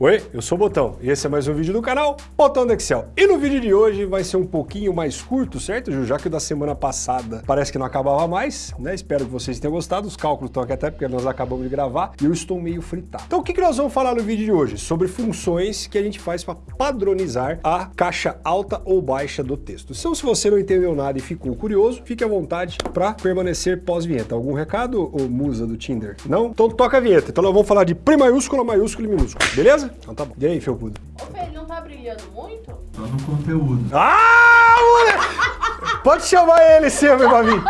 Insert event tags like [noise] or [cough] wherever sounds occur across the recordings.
Oi, eu sou o Botão e esse é mais um vídeo do canal Botão do Excel. E no vídeo de hoje vai ser um pouquinho mais curto, certo, Ju? Já que o da semana passada parece que não acabava mais, né? Espero que vocês tenham gostado. Os cálculos estão aqui até porque nós acabamos de gravar e eu estou meio fritado. Então o que, que nós vamos falar no vídeo de hoje? Sobre funções que a gente faz para padronizar a caixa alta ou baixa do texto. Então se você não entendeu nada e ficou curioso, fique à vontade para permanecer pós-vinheta. Algum recado, ou musa do Tinder? Não? Então toca a vinheta. Então nós vamos falar de pré maiúscula, maiúscula e minúscula, beleza? Então tá bom. E aí, Felpudo? Ô, Fê, ele não tá brilhando muito? Só no conteúdo. Ah, moleque! Pode chamar ele sempre pra vir.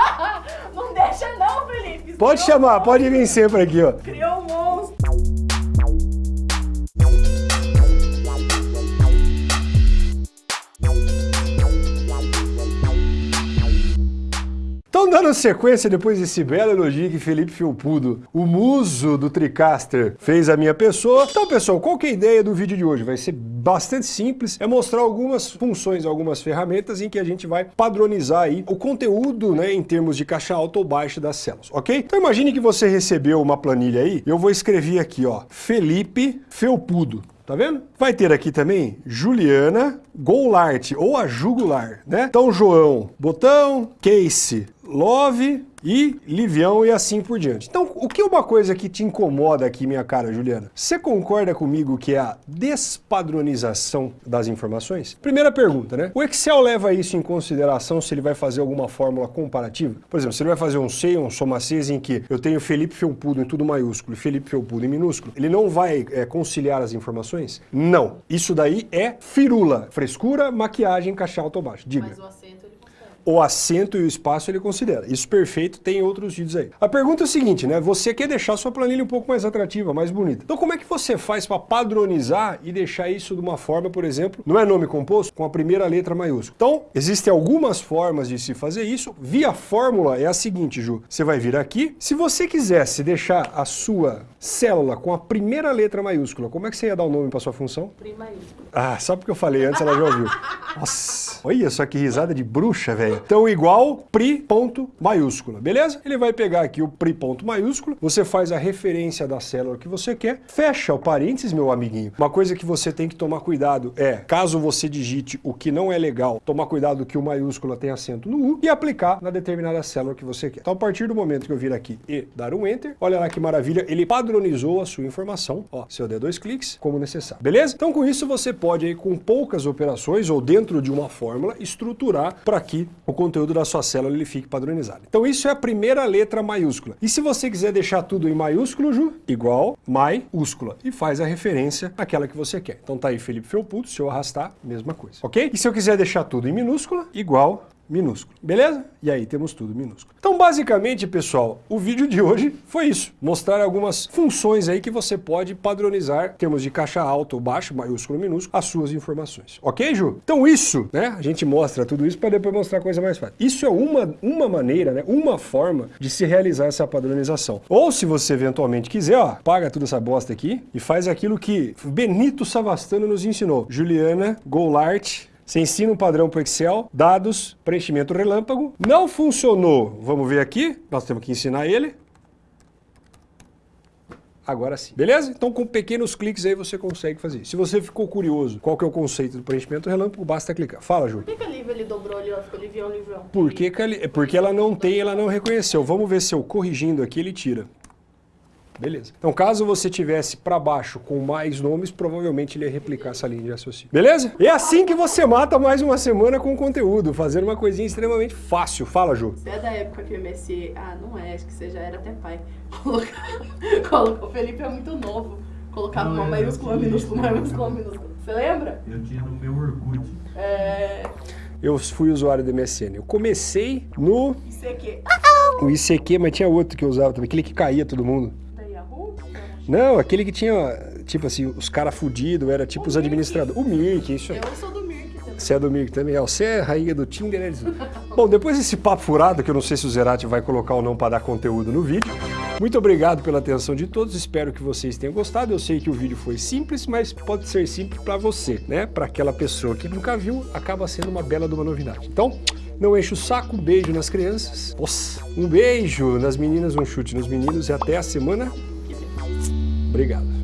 não deixa não, Felipe. Pode chamar, pode vir sempre aqui, ó. Então, dando sequência depois desse belo elogio que Felipe Felpudo, o muso do Tricaster, fez a minha pessoa. Então, pessoal, qual que é a ideia do vídeo de hoje? Vai ser bastante simples, é mostrar algumas funções, algumas ferramentas em que a gente vai padronizar aí o conteúdo, né, em termos de caixa alta ou baixa das células, ok? Então, imagine que você recebeu uma planilha aí, eu vou escrever aqui, ó, Felipe Felpudo. Tá vendo? Vai ter aqui também Juliana Goulart, ou a Jugular, né? Então, João Botão, Case Love e Livião e assim por diante. Então, o que é uma coisa que te incomoda aqui, minha cara Juliana? Você concorda comigo que é a despadronização das informações? Primeira pergunta, né? O Excel leva isso em consideração se ele vai fazer alguma fórmula comparativa? Por exemplo, se ele vai fazer um C, um soma Cs em que eu tenho Felipe Felpudo em tudo maiúsculo e Felipe Felpudo em minúsculo, ele não vai é, conciliar as informações? Não. Isso daí é firula, frescura, maquiagem, alta ou baixo. Diga. Mas o acento. O assento e o espaço ele considera. Isso perfeito, tem outros vídeos aí. A pergunta é a seguinte, né? Você quer deixar sua planilha um pouco mais atrativa, mais bonita. Então como é que você faz para padronizar e deixar isso de uma forma, por exemplo, não é nome composto, com a primeira letra maiúscula. Então, existem algumas formas de se fazer isso. Via fórmula é a seguinte, Ju. Você vai vir aqui. Se você quisesse deixar a sua célula com a primeira letra maiúscula, como é que você ia dar o nome para sua função? Pri. Ah, só porque eu falei antes, ela já ouviu. Nossa, olha só que risada de bruxa, velho. Então, igual pri ponto maiúscula, beleza? Ele vai pegar aqui o pri ponto maiúsculo, você faz a referência da célula que você quer, fecha o parênteses, meu amiguinho. Uma coisa que você tem que tomar cuidado é, caso você digite o que não é legal, tomar cuidado que o maiúscula tem acento no U e aplicar na determinada célula que você quer. Então, a partir do momento que eu vir aqui e dar um Enter, olha lá que maravilha, ele padronizou a sua informação, ó, se eu der dois cliques, como necessário, beleza? Então, com isso, você pode aí, com poucas operações ou dentro de uma fórmula, estruturar para que o conteúdo da sua célula ele fique padronizado. Então, isso é a primeira letra maiúscula. E se você quiser deixar tudo em maiúsculo, Ju, igual maiúscula, e faz a referência àquela que você quer. Então, tá aí Felipe Felputo, se eu arrastar, mesma coisa, ok? E se eu quiser deixar tudo em minúscula, igual minúsculo. Beleza? E aí temos tudo minúsculo. Então, basicamente, pessoal, o vídeo de hoje foi isso. Mostrar algumas funções aí que você pode padronizar, em termos de caixa alta ou baixa, maiúsculo ou minúsculo, as suas informações. Ok, Ju? Então isso, né? A gente mostra tudo isso para depois mostrar coisa mais fácil. Isso é uma, uma maneira, né? Uma forma de se realizar essa padronização. Ou se você eventualmente quiser, ó, paga toda essa bosta aqui e faz aquilo que Benito Savastano nos ensinou. Juliana Goulart você ensina um padrão para o Excel, dados, preenchimento relâmpago. Não funcionou. Vamos ver aqui. Nós temos que ensinar ele. Agora sim. Beleza? Então com pequenos cliques aí você consegue fazer. Se você ficou curioso qual que é o conceito do preenchimento relâmpago, basta clicar. Fala, Júlio. Por que, que a ele dobrou ali, ó? Ficou Livião, Livião. Por que que ele- Porque ela não tem, ela não reconheceu. Vamos ver se eu corrigindo aqui ele tira. Beleza. Então, caso você tivesse para baixo com mais nomes, provavelmente ele ia replicar essa linha de raciocínio. Beleza? É assim que você mata mais uma semana com conteúdo, fazendo uma coisinha extremamente fácil. Fala, Ju. Você é da época que o MSC... Ah, não é, acho que você já era até pai. [laughs] Coloca- Colocou... O Felipe é muito novo. Colocava uma maiúscula, minúscula, maiúscula, minúscula. Você lembra? Eu tinha no meu Orkut. É... Eu fui usuário do MSN. Eu comecei no Isso aqui. o ICQ, mas tinha outro que eu usava também, aquele que caía todo mundo. Não, aquele que tinha, tipo assim, os caras fudidos, era tipo os administradores. O Mirk, isso aí. Eu sou do Mirk também. Você é do Mirk também? É, você é rainha do Tinder. é isso. Bom, depois desse papo furado, que eu não sei se o Zerati vai colocar ou não para dar conteúdo no vídeo, muito obrigado pela atenção de todos, espero que vocês tenham gostado. Eu sei que o vídeo foi simples, mas pode ser simples para você, né? Para aquela pessoa que nunca viu, acaba sendo uma bela de uma novidade. Então, não enche o saco, um beijo nas crianças. Nossa, um beijo nas meninas, um chute nos meninos e até a semana. Obrigado.